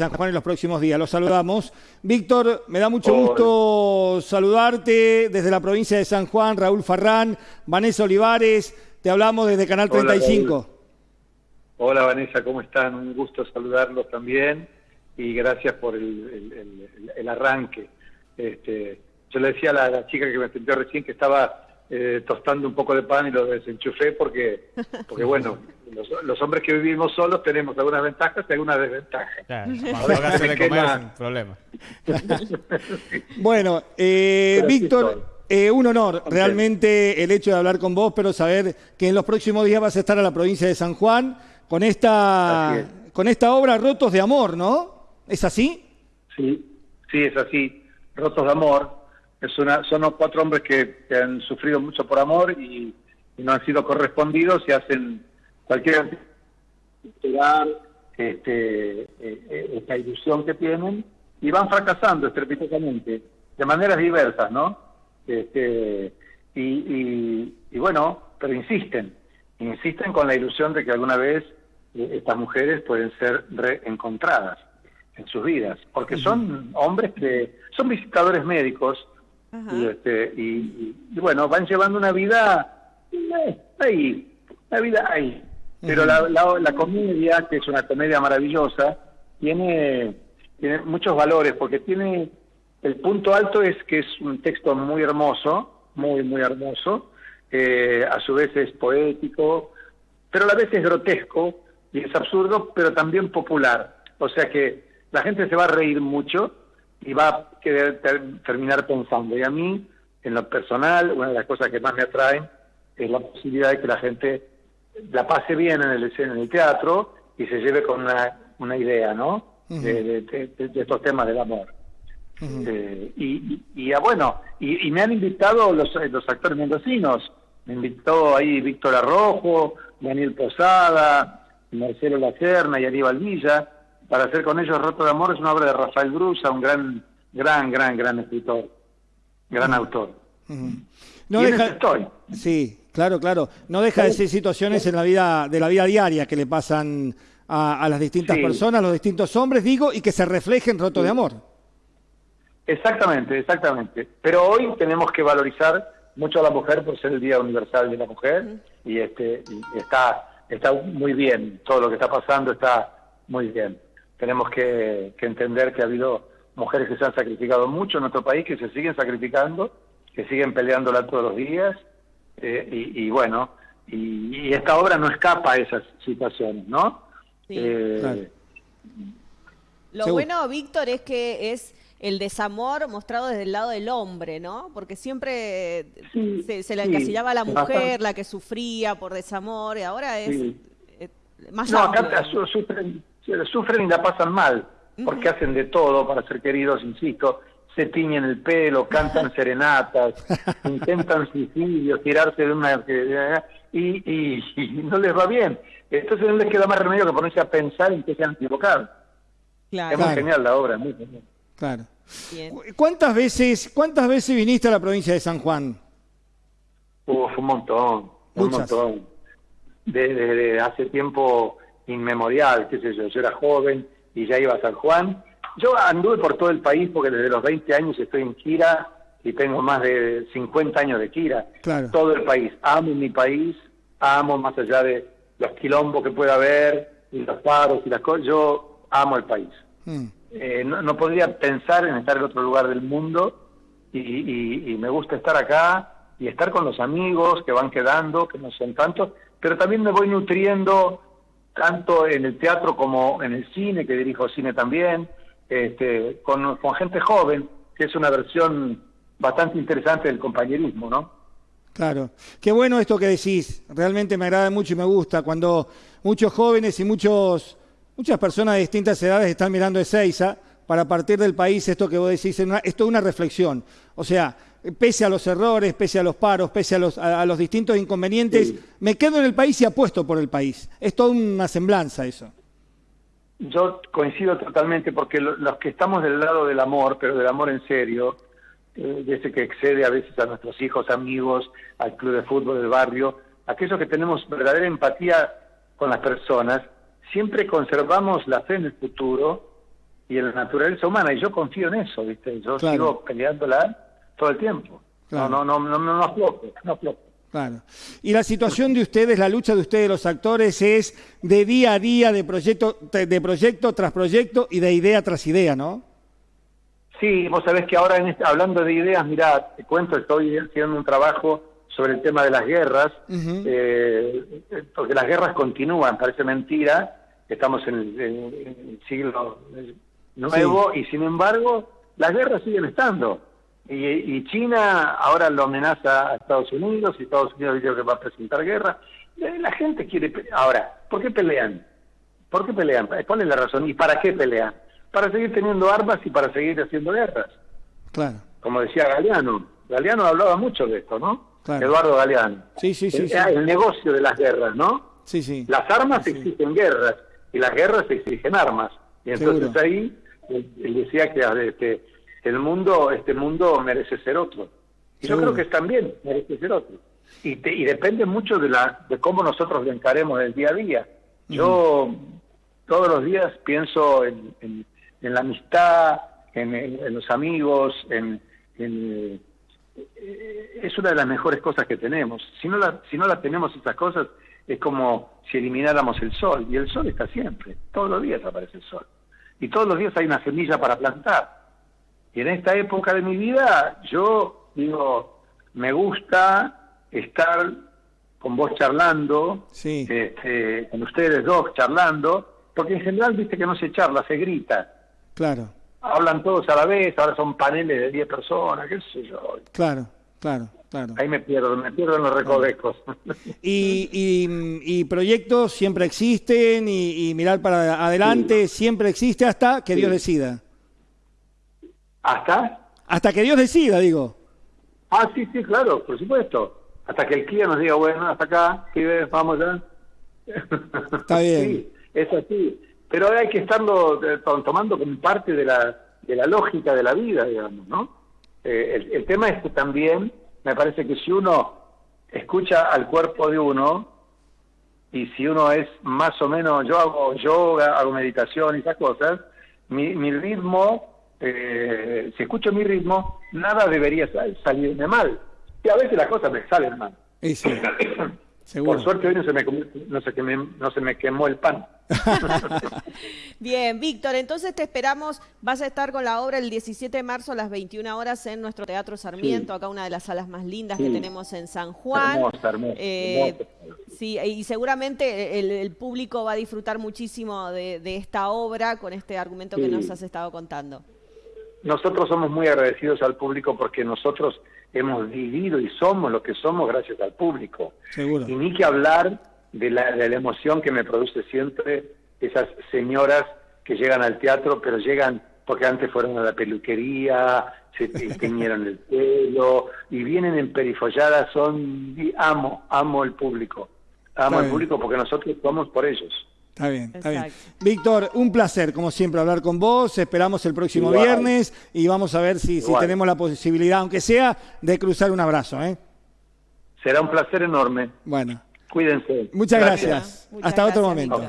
San Juan en los próximos días. Los saludamos. Víctor, me da mucho gusto saludarte desde la provincia de San Juan, Raúl Farrán, Vanessa Olivares, te hablamos desde Canal 35. Hola, Vanessa, ¿cómo están? Un gusto saludarlos también y gracias por el, arranque. Este, yo le decía a la, chica que me atendió recién que estaba eh, tostando un poco de pan y lo desenchufé porque, porque bueno, los, hombres que vivimos solos tenemos algunas ventajas y algunas desventajas. Claro, de comer problema. bueno, eh, Víctor... Eh, un honor realmente el hecho de hablar con vos, pero saber que en los próximos días vas a estar a la provincia de San Juan con esta, con esta obra Rotos de Amor, ¿no? ¿Es así? Sí, sí, es así. Rotos de Amor es una, son cuatro hombres que, han sufrido mucho por amor y, no han sido correspondidos y hacen cualquier este, eh, eh, esta ilusión que tienen y van fracasando estrepitosamente de maneras diversas, ¿no? Este, y, y, bueno, pero insisten, insisten con la ilusión de que alguna vez eh, estas mujeres pueden ser reencontradas en sus vidas, porque son hombres que son visitadores médicos y, este, y, bueno, van llevando una vida eh, ahí, una vida ahí. Pero la, la, comedia, que es una comedia maravillosa, tiene, tiene muchos valores, porque tiene, el punto alto es que es un texto muy hermoso, muy, muy hermoso, eh, a su vez es poético, pero a la vez es grotesco y es absurdo, pero también popular. O sea que la gente se va a reír mucho y va a querer terminar pensando. Y a mí, en lo personal, una de las cosas que más me atraen es la posibilidad de que la gente la pase bien en el, en el teatro y se lleve con una, una idea, ¿no? de, estos temas del amor. Eh, y, y, ah, bueno, y, me han invitado los, los actores mendocinos. Me invitó ahí Víctor Arrojo, Daniel Posada, Marcelo Lacerna y Aníbal Villa para hacer con ellos Roto de Amor es una obra de Rafael Brusa, un gran, gran, gran, gran escritor, gran autor. No deja, estoy. Sí, claro, claro. No deja de ser situaciones en la vida, de la vida diaria que le pasan a, las distintas personas, a los distintos hombres, digo, y que se reflejen Roto de Amor. Exactamente, exactamente. Pero hoy tenemos que valorizar mucho a la mujer por ser el Día Universal de la Mujer y este y está está muy bien todo lo que está pasando está muy bien tenemos que, entender que ha habido mujeres que se han sacrificado mucho en nuestro país, que se siguen sacrificando, que siguen peleándola todos los días, eh, y, bueno, y, esta obra no escapa a esas situaciones, ¿no? Eh, Lo bueno, Víctor, es que es el desamor mostrado desde el lado del hombre, ¿no? Porque siempre se, se, la encasillaba a la mujer, la que sufría por desamor, y ahora es eh, más no, acá sufren, sufren y la pasan mal, porque hacen de todo para ser queridos, insisto, se tiñen el pelo, cantan serenatas, intentan suicidios, tirarse de una... Y, y, no les va bien. Entonces no les queda más remedio que ponerse a pensar en que se han equivocado. Claro. Es muy genial la obra, muy genial. Claro. ¿Cuántas veces, ¿Cuántas veces viniste a la provincia de San Juan? Uf, un montón, un montón. desde hace tiempo inmemorial, qué sé yo, yo era joven y ya iba a San Juan. Yo anduve por todo el país porque desde los 20 años estoy en gira y tengo más de 50 años de gira. Todo el país. Amo mi país, amo más allá de los quilombos que pueda haber y los paros y las cosas. Yo amo el país. Mm. Eh, no, podría pensar en estar en otro lugar del mundo y, y me gusta estar acá y estar con los amigos que van quedando, que no son tantos, pero también me voy nutriendo tanto en el teatro como en el cine, que dirijo cine también, este, con, gente joven, que es una versión bastante interesante del compañerismo, ¿no? Claro. Qué bueno esto que decís. Realmente me agrada mucho y me gusta cuando muchos jóvenes y muchos, muchas personas de distintas edades están mirando Ezeiza para partir del país esto que vos decís, esto es una reflexión. O sea, pese a los errores, pese a los paros, pese a los, a, los distintos inconvenientes, me quedo en el país y apuesto por el país. Es toda una semblanza eso. Yo coincido totalmente porque los que estamos del lado del amor, pero del amor en serio, eh, de ese que excede a veces a nuestros hijos, amigos, al club de fútbol del barrio, aquellos que tenemos verdadera empatía con las personas, siempre conservamos la fe en el futuro y en la naturaleza humana, y yo confío en eso, ¿viste? Yo sigo peleándola todo el tiempo. No, no, no, no, no, no aflojo, no aflojo. Claro. Y la situación de ustedes, la lucha de ustedes, los actores, es de día a día, de proyecto, de proyecto tras proyecto y de idea tras idea, ¿no? Sí, vos sabés que ahora en este, hablando de ideas, mirá, te cuento, estoy haciendo un trabajo sobre el tema de las guerras, eh, porque las guerras continúan, parece mentira, estamos en el, siglo nuevo y sin embargo las guerras siguen estando. Y, China ahora lo amenaza a Estados Unidos y Estados Unidos dice que va a presentar guerra. Eh, la gente quiere... Ahora, ¿por qué pelean? ¿Por qué pelean? ¿Cuál es la razón? ¿Y para qué pelean? Para seguir teniendo armas y para seguir haciendo guerras. Claro. Como decía Galeano. Galeano hablaba mucho de esto, ¿no? Eduardo Galeano. Sí, sí, sí. El, negocio de las guerras, ¿no? Sí, sí. Las armas exigen guerras y las guerras exigen armas. Y entonces ahí él, decía que este, el mundo, este mundo merece ser otro. Y yo creo que también merece ser otro. Y, y depende mucho de, la, de cómo nosotros lo encaremos el día a día. Yo todos los días pienso en, en, la amistad, en, los amigos, en, eh, es una de las mejores cosas que tenemos. Si no, la, si no las tenemos esas cosas, es como si elimináramos el sol. Y el sol está siempre, todos los días aparece el sol. Y todos los días hay una semilla para plantar. Y en esta época de mi vida, yo digo, me gusta estar con vos charlando, este, con ustedes dos charlando, porque en general viste que no se charla, se grita. Claro. Hablan todos a la vez, ahora son paneles de 10 personas, qué sé yo. Claro, claro. Claro. Ahí me pierdo, me pierdo en los recovecos. Y, y, proyectos siempre existen y, mirar para adelante siempre existe hasta que Dios decida. ¿Hasta? Hasta que Dios decida, digo. Ah, sí, sí, claro, por supuesto. Hasta que el cliente nos diga, bueno, hasta acá, vamos ya. Está bien. sí, es así. Pero hay que estarlo eh, tomando como parte de la, de la lógica de la vida, digamos, ¿no? Eh, el, el tema es que también me parece que si uno escucha al cuerpo de uno, y si uno es más o menos, yo hago yoga, hago meditación y esas cosas, mi, mi ritmo eh, si escucho mi ritmo, nada debería salirme mal. Y a veces las cosas me salen mal. Por suerte hoy no se, me, no, se no se me quemó el pan. Bien, Víctor, entonces te esperamos. Vas a estar con la obra el 17 de marzo a las 21 horas en nuestro Teatro Sarmiento, acá una de las salas más lindas que tenemos en San Juan. Eh, sí, y seguramente el, público va a disfrutar muchísimo de, de esta obra con este argumento que nos has estado contando nosotros somos muy agradecidos al público porque nosotros hemos vivido y somos lo que somos gracias al público. Seguro. Y ni que hablar de la, de la emoción que me produce siempre esas señoras que llegan al teatro, pero llegan porque antes fueron a la peluquería, se teñieron el pelo y vienen en perifolladas, son amo, amo el público. Amo al público porque nosotros somos por ellos. Está bien, está bien. Víctor, un placer, como siempre, hablar con vos. Esperamos el próximo viernes y vamos a ver si, si, tenemos la posibilidad, aunque sea, de cruzar un abrazo. ¿eh? Será un placer enorme. Bueno. Cuídense. Muchas gracias. Hasta otro momento.